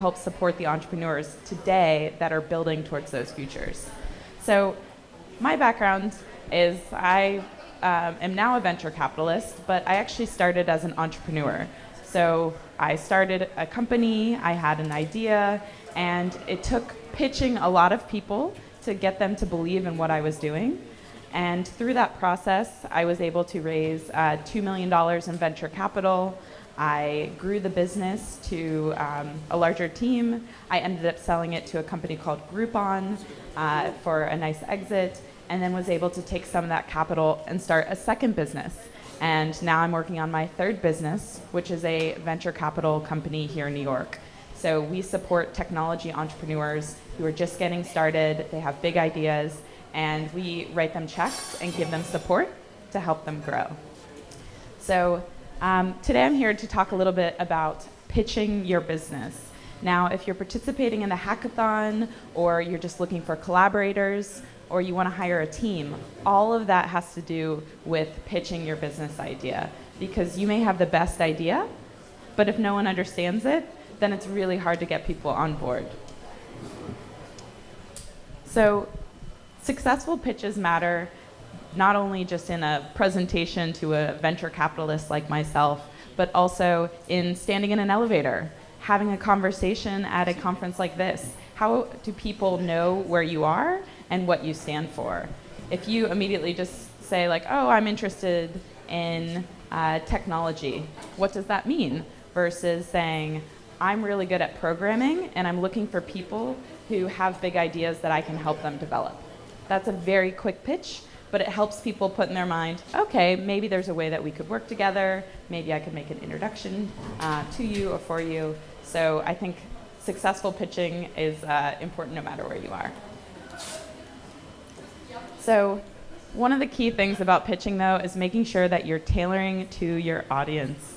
help support the entrepreneurs today that are building towards those futures. So, my background is I um, am now a venture capitalist, but I actually started as an entrepreneur. So, I started a company, I had an idea, and it took pitching a lot of people to get them to believe in what I was doing. And through that process, I was able to raise uh, $2 million in venture capital. I grew the business to um, a larger team. I ended up selling it to a company called Groupon uh, for a nice exit, and then was able to take some of that capital and start a second business. And now I'm working on my third business, which is a venture capital company here in New York. So we support technology entrepreneurs who are just getting started, they have big ideas, and we write them checks and give them support to help them grow. So um, today I'm here to talk a little bit about pitching your business. Now, if you're participating in the hackathon or you're just looking for collaborators or you want to hire a team, all of that has to do with pitching your business idea because you may have the best idea, but if no one understands it, then it's really hard to get people on board. So, successful pitches matter not only just in a presentation to a venture capitalist like myself, but also in standing in an elevator, having a conversation at a conference like this. How do people know where you are and what you stand for? If you immediately just say like, oh, I'm interested in uh, technology, what does that mean? Versus saying, I'm really good at programming and I'm looking for people who have big ideas that I can help them develop. That's a very quick pitch, but it helps people put in their mind, okay, maybe there's a way that we could work together. Maybe I could make an introduction uh, to you or for you. So I think successful pitching is uh, important no matter where you are. So one of the key things about pitching, though, is making sure that you're tailoring to your audience.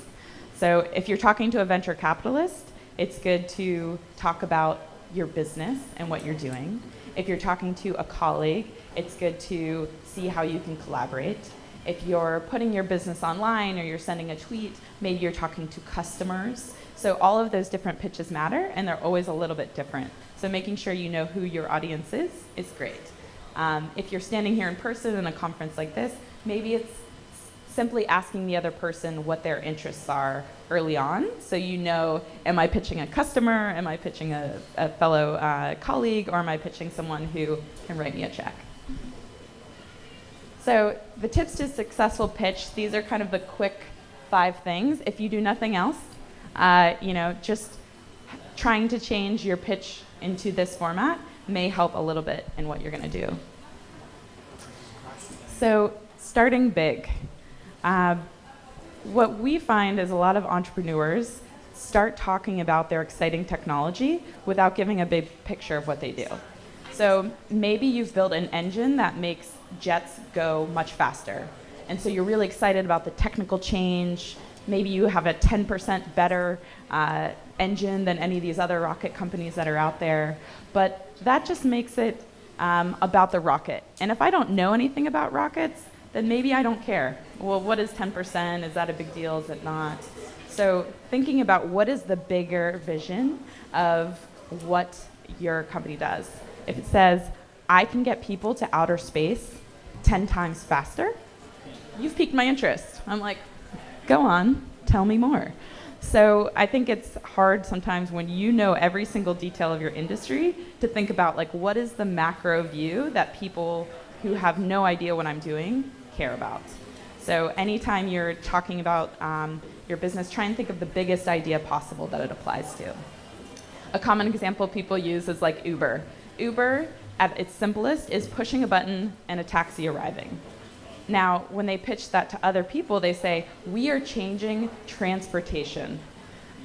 So if you're talking to a venture capitalist, it's good to talk about your business and what you're doing. If you're talking to a colleague, it's good to see how you can collaborate. If you're putting your business online or you're sending a tweet, maybe you're talking to customers. So all of those different pitches matter, and they're always a little bit different. So making sure you know who your audience is is great. Um, if you're standing here in person in a conference like this, maybe it's simply asking the other person what their interests are early on so you know am i pitching a customer am i pitching a, a fellow uh, colleague or am i pitching someone who can write me a check so the tips to successful pitch, these are kind of the quick five things. If you do nothing else, uh, you know, just trying to change your pitch into this format may help a little bit in what you're going to do. So starting big. Uh, what we find is a lot of entrepreneurs start talking about their exciting technology without giving a big picture of what they do. So maybe you've built an engine that makes jets go much faster. And so you're really excited about the technical change. Maybe you have a 10% better uh, engine than any of these other rocket companies that are out there. But that just makes it um, about the rocket. And if I don't know anything about rockets, then maybe I don't care. Well, what is 10%? Is that a big deal? Is it not? So thinking about what is the bigger vision of what your company does. If it says, I can get people to outer space 10 times faster, you've piqued my interest. I'm like, go on, tell me more. So I think it's hard sometimes when you know every single detail of your industry to think about like what is the macro view that people who have no idea what I'm doing care about. So anytime you're talking about um, your business, try and think of the biggest idea possible that it applies to. A common example people use is like Uber. Uber at its simplest is pushing a button and a taxi arriving. Now, when they pitch that to other people, they say, we are changing transportation.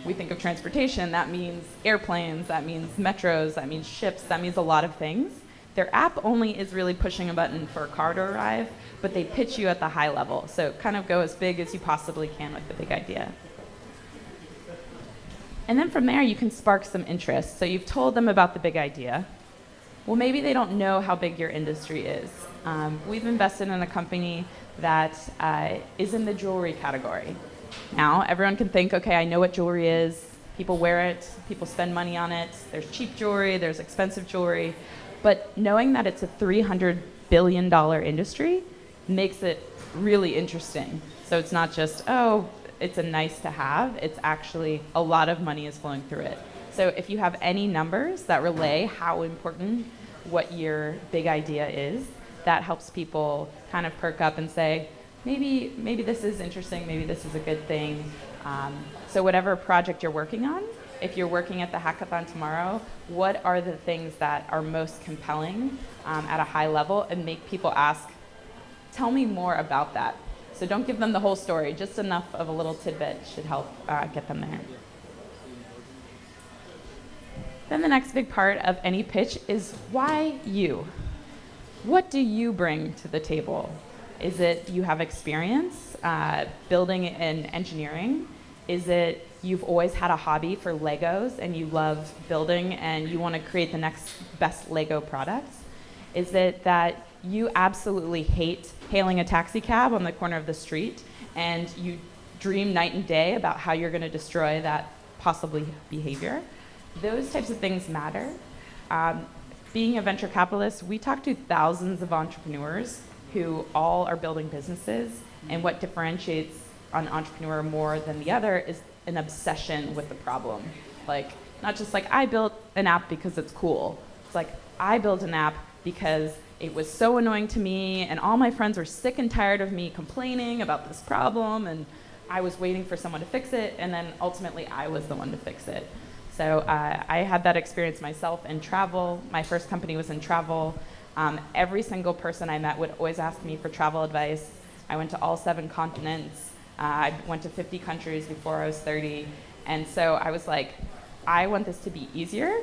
We think of transportation, that means airplanes, that means metros, that means ships, that means a lot of things. Their app only is really pushing a button for a car to arrive, but they pitch you at the high level. So kind of go as big as you possibly can with the big idea. And then from there, you can spark some interest. So you've told them about the big idea well, maybe they don't know how big your industry is. Um, we've invested in a company that uh, is in the jewelry category. Now, everyone can think, okay, I know what jewelry is. People wear it, people spend money on it. There's cheap jewelry, there's expensive jewelry. But knowing that it's a $300 billion industry makes it really interesting. So it's not just, oh, it's a nice to have, it's actually a lot of money is flowing through it. So if you have any numbers that relay how important what your big idea is, that helps people kind of perk up and say, maybe, maybe this is interesting, maybe this is a good thing. Um, so whatever project you're working on, if you're working at the hackathon tomorrow, what are the things that are most compelling um, at a high level and make people ask, tell me more about that. So don't give them the whole story, just enough of a little tidbit should help uh, get them there. Then the next big part of any pitch is why you? What do you bring to the table? Is it you have experience uh, building in engineering? Is it you've always had a hobby for Legos and you love building and you want to create the next best Lego product? Is it that you absolutely hate hailing a taxi cab on the corner of the street and you dream night and day about how you're going to destroy that possibly behavior? Those types of things matter. Um, being a venture capitalist, we talk to thousands of entrepreneurs who all are building businesses, and what differentiates an entrepreneur more than the other is an obsession with the problem. Like, not just like, I built an app because it's cool. It's like, I built an app because it was so annoying to me, and all my friends were sick and tired of me complaining about this problem, and I was waiting for someone to fix it, and then ultimately I was the one to fix it. So uh, I had that experience myself in travel. My first company was in travel. Um, every single person I met would always ask me for travel advice. I went to all seven continents. Uh, I went to 50 countries before I was 30. And so I was like, I want this to be easier.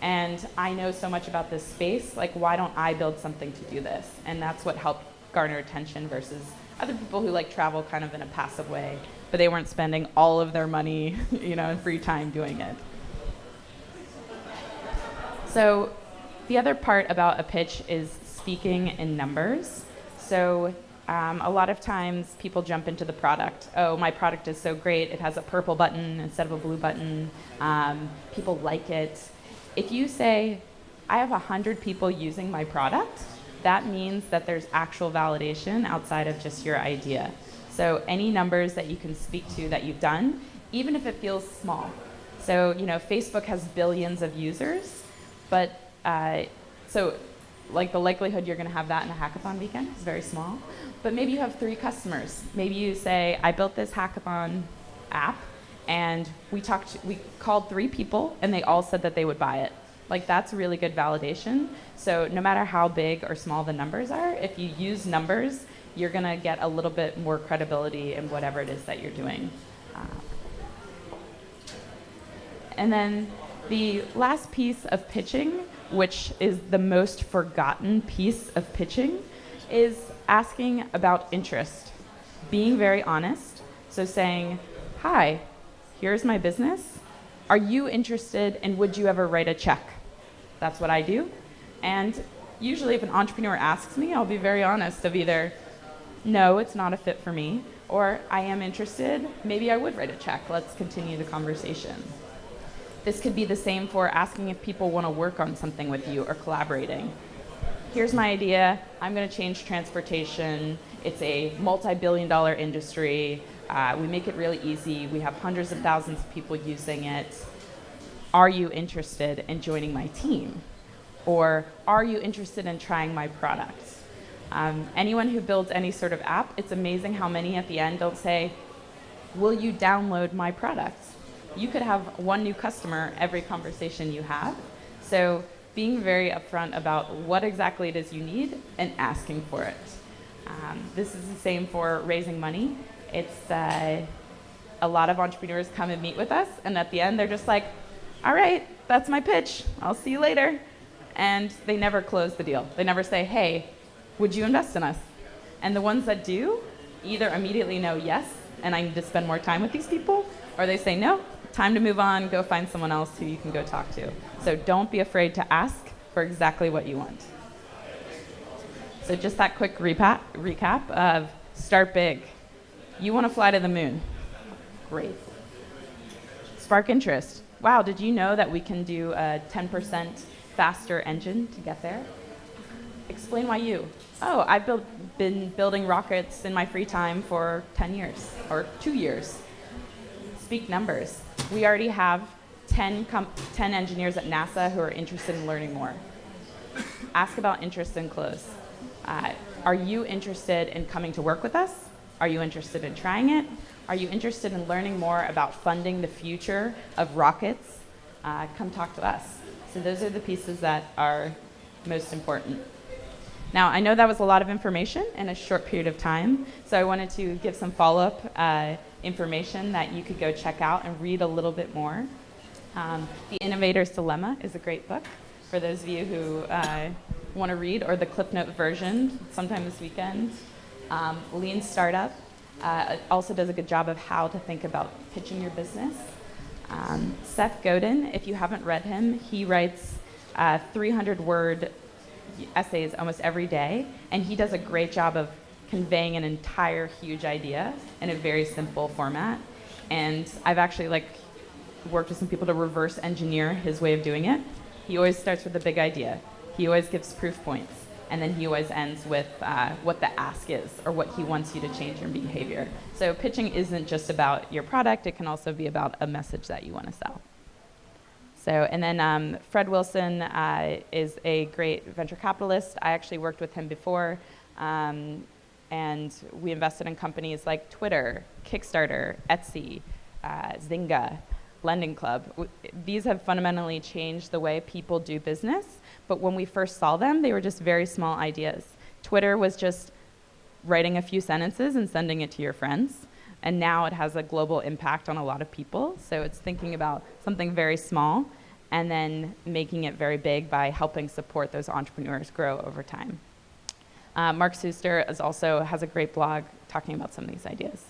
And I know so much about this space. Like, why don't I build something to do this? And that's what helped garner attention versus other people who like travel kind of in a passive way, but they weren't spending all of their money, you know, in free time doing it. So the other part about a pitch is speaking in numbers. So um, a lot of times people jump into the product. Oh, my product is so great. It has a purple button instead of a blue button. Um, people like it. If you say, I have 100 people using my product, that means that there's actual validation outside of just your idea. So any numbers that you can speak to that you've done, even if it feels small. So, you know, Facebook has billions of users. But uh, so like the likelihood you're going to have that in a hackathon weekend is very small. But maybe you have three customers. Maybe you say, I built this hackathon app, and we talked, we called three people, and they all said that they would buy it. Like that's really good validation. So no matter how big or small the numbers are, if you use numbers, you're going to get a little bit more credibility in whatever it is that you're doing. Uh, and then the last piece of pitching, which is the most forgotten piece of pitching, is asking about interest. Being very honest. So saying, hi, here's my business. Are you interested and would you ever write a check? That's what I do. And usually if an entrepreneur asks me, I'll be very honest of either, no, it's not a fit for me, or I am interested, maybe I would write a check. Let's continue the conversation. This could be the same for asking if people want to work on something with you or collaborating. Here's my idea. I'm going to change transportation. It's a multi-billion dollar industry. Uh, we make it really easy. We have hundreds of thousands of people using it. Are you interested in joining my team? Or are you interested in trying my product? Um, anyone who builds any sort of app, it's amazing how many at the end don't say, will you download my product? You could have one new customer every conversation you have. So being very upfront about what exactly it is you need and asking for it. Um, this is the same for raising money. It's uh, a lot of entrepreneurs come and meet with us, and at the end they're just like, all right, that's my pitch. I'll see you later. And they never close the deal. They never say, hey, would you invest in us? And the ones that do either immediately know yes, and I need to spend more time with these people, or they say no, time to move on, go find someone else who you can go talk to. So don't be afraid to ask for exactly what you want. So just that quick recap, recap of start big. You want to fly to the moon. Great. Spark interest. Wow, did you know that we can do a 10% faster engine to get there? Explain why you. Oh, I've built, been building rockets in my free time for 10 years, or two years. Speak numbers. We already have 10, 10 engineers at NASA who are interested in learning more. Ask about interest and close. Uh, are you interested in coming to work with us? Are you interested in trying it? Are you interested in learning more about funding the future of rockets? Uh, come talk to us. So those are the pieces that are most important. Now, I know that was a lot of information in a short period of time, so I wanted to give some follow-up uh, information that you could go check out and read a little bit more. Um, the Innovator's Dilemma is a great book for those of you who uh, want to read, or the Cliff Note version sometime this weekend. Um, Lean Startup uh, also does a good job of how to think about pitching your business. Um, Seth Godin, if you haven't read him, he writes 300 uh, word essays almost every day, and he does a great job of conveying an entire huge idea in a very simple format. And I've actually like worked with some people to reverse engineer his way of doing it. He always starts with a big idea. He always gives proof points and then he always ends with uh, what the ask is or what he wants you to change your behavior. So pitching isn't just about your product, it can also be about a message that you want to sell. So, and then um, Fred Wilson uh, is a great venture capitalist. I actually worked with him before, um, and we invested in companies like Twitter, Kickstarter, Etsy, uh, Zynga, Lending Club. These have fundamentally changed the way people do business but when we first saw them, they were just very small ideas. Twitter was just writing a few sentences and sending it to your friends. And now it has a global impact on a lot of people. So it's thinking about something very small and then making it very big by helping support those entrepreneurs grow over time. Uh, Mark Suster is also has a great blog talking about some of these ideas.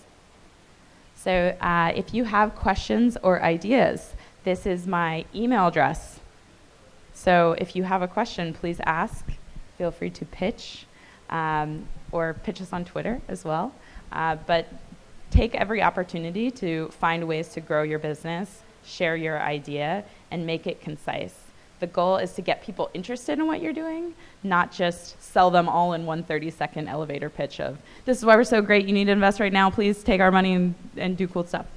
So uh, if you have questions or ideas, this is my email address. So if you have a question, please ask. Feel free to pitch um, or pitch us on Twitter as well. Uh, but take every opportunity to find ways to grow your business, share your idea, and make it concise. The goal is to get people interested in what you're doing, not just sell them all in one 30 second elevator pitch of, this is why we're so great, you need to invest right now, please take our money and, and do cool stuff.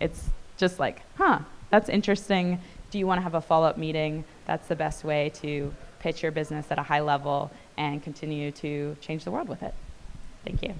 It's just like, huh, that's interesting. Do you want to have a follow up meeting? That's the best way to pitch your business at a high level and continue to change the world with it. Thank you.